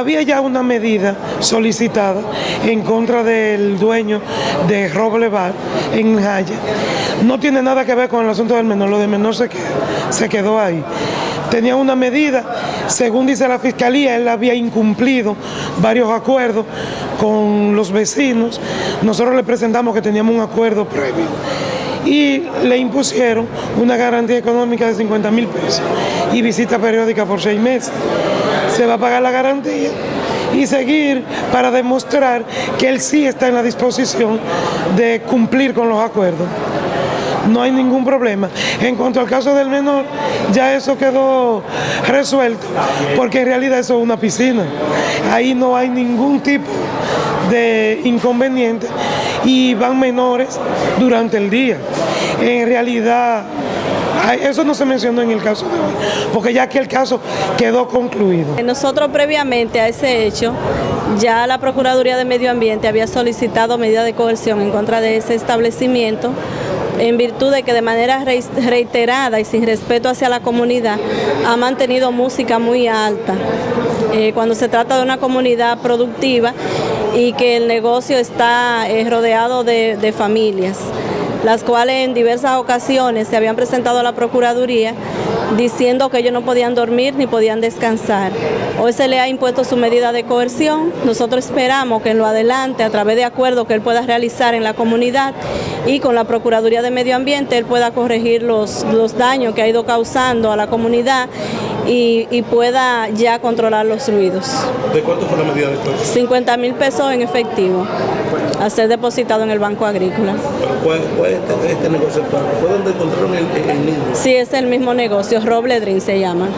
había ya una medida solicitada en contra del dueño de Roble Bar en Jaya. No tiene nada que ver con el asunto del menor, lo del menor se quedó, se quedó ahí. Tenía una medida, según dice la fiscalía, él había incumplido varios acuerdos con los vecinos. Nosotros le presentamos que teníamos un acuerdo previo y le impusieron una garantía económica de 50 mil pesos y visita periódica por seis meses. Se va a pagar la garantía y seguir para demostrar que él sí está en la disposición de cumplir con los acuerdos. No hay ningún problema. En cuanto al caso del menor, ya eso quedó resuelto, porque en realidad eso es una piscina. Ahí no hay ningún tipo de inconveniente y van menores durante el día. En realidad, eso no se mencionó en el caso de hoy, porque ya que el caso quedó concluido. Nosotros previamente a ese hecho, ya la Procuraduría de Medio Ambiente había solicitado medida de coerción en contra de ese establecimiento en virtud de que de manera reiterada y sin respeto hacia la comunidad ha mantenido música muy alta. Eh, cuando se trata de una comunidad productiva y que el negocio está eh, rodeado de familias las cuales en diversas ocasiones se habían presentado a la Procuraduría diciendo que ellos no podían dormir ni podían descansar. Hoy se le ha impuesto su medida de coerción, nosotros esperamos que en lo adelante, a través de acuerdos que él pueda realizar en la comunidad y con la Procuraduría de Medio Ambiente, él pueda corregir los, los daños que ha ido causando a la comunidad y, pueda ya controlar los ruidos. ¿De cuánto fue la medida de coerción? 50 mil pesos en efectivo a ser depositado en el Banco Agrícola. ¿Cuál, es este, este negocio? ¿Fue donde encontraron el, el niño? Sí, es el mismo negocio, Robledrin se llama.